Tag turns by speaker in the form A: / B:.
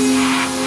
A: Música